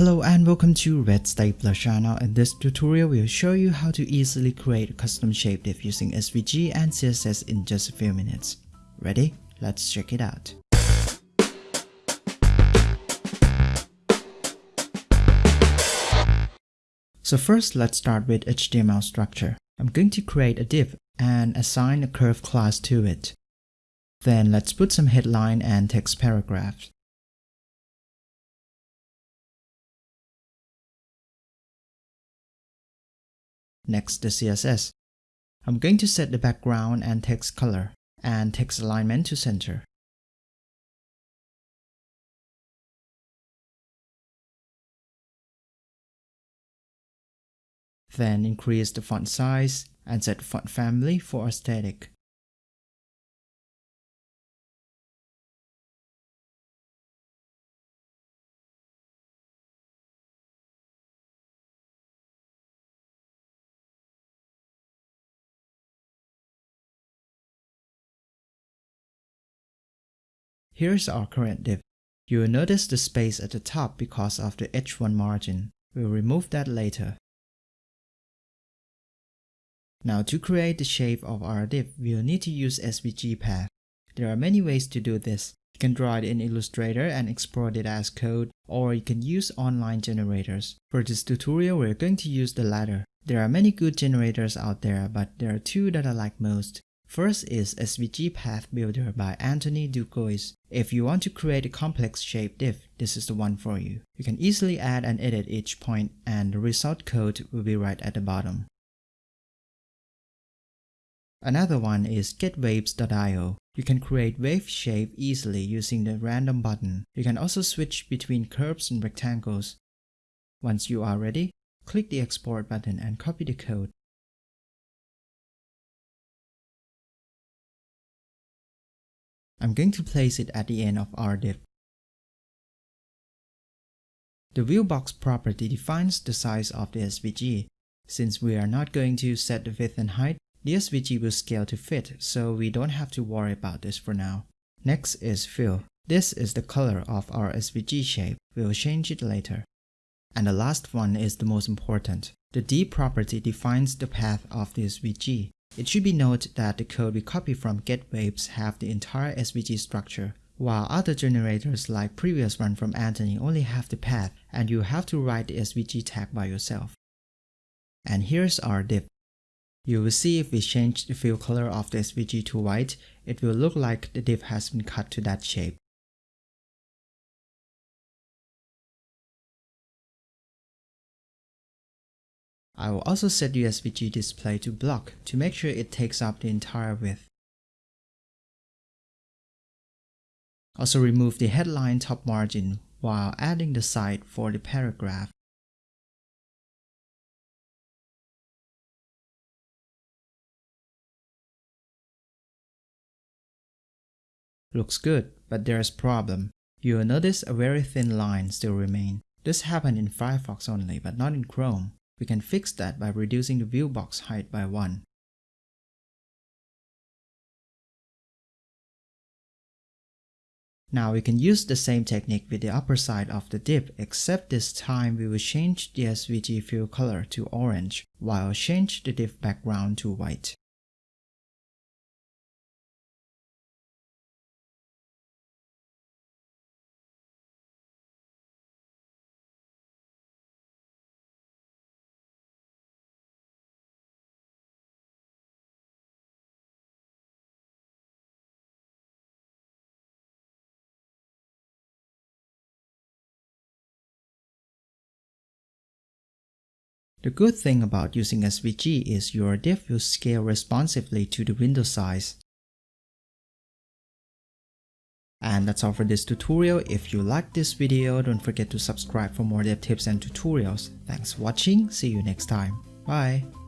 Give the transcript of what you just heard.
Hello and welcome to Red Stapler channel. In this tutorial, we'll show you how to easily create a custom shape div using SVG and CSS in just a few minutes. Ready? Let's check it out. So first, let's start with HTML structure. I'm going to create a div and assign a curve class to it. Then let's put some headline and text paragraphs. Next, the CSS. I'm going to set the background and text color and text alignment to center. Then increase the font size and set font family for aesthetic. Here's our current div. You will notice the space at the top because of the H1 margin. We'll remove that later. Now to create the shape of our div, we'll need to use SVG path. There are many ways to do this. You can draw it in Illustrator and export it as code, or you can use online generators. For this tutorial, we're going to use the latter. There are many good generators out there, but there are two that I like most. First is SVG Path Builder by Anthony Dugois. If you want to create a complex shape div, this is the one for you. You can easily add and edit each point and the result code will be right at the bottom. Another one is getwaves.io. You can create wave shape easily using the random button. You can also switch between curves and rectangles. Once you are ready, click the export button and copy the code. I'm going to place it at the end of our div. The viewbox property defines the size of the SVG. Since we are not going to set the width and height, the SVG will scale to fit, so we don't have to worry about this for now. Next is fill. This is the color of our SVG shape. We'll change it later. And the last one is the most important. The D property defines the path of the SVG. It should be noted that the code we copy from GetWaves have the entire SVG structure, while other generators like previous one from Anthony only have the path and you have to write the SVG tag by yourself. And here's our div. You will see if we change the fill color of the SVG to white, it will look like the div has been cut to that shape. I will also set the SVG display to block to make sure it takes up the entire width. Also remove the headline top margin while adding the side for the paragraph. Looks good, but there's problem. You will notice a very thin line still remain. This happened in Firefox only, but not in Chrome. We can fix that by reducing the view box height by 1. Now we can use the same technique with the upper side of the div except this time we will change the SVG fill color to orange while change the div background to white. The good thing about using SVG is your div will scale responsively to the window size. And that's all for this tutorial. If you liked this video, don't forget to subscribe for more dev tips and tutorials. Thanks for watching, see you next time. Bye!